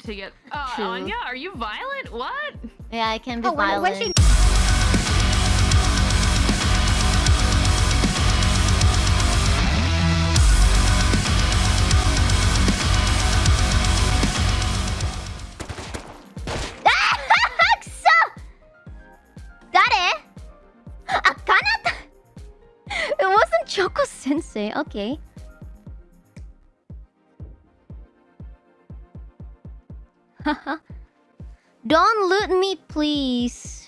to get. Uh, True. Anya, are you violent? What? Yeah, I can be Oh, when, violent. when she Aksa! Dare? Ah, Kanata? It wasn't Choco Sensei. Okay. Don't loot me, please.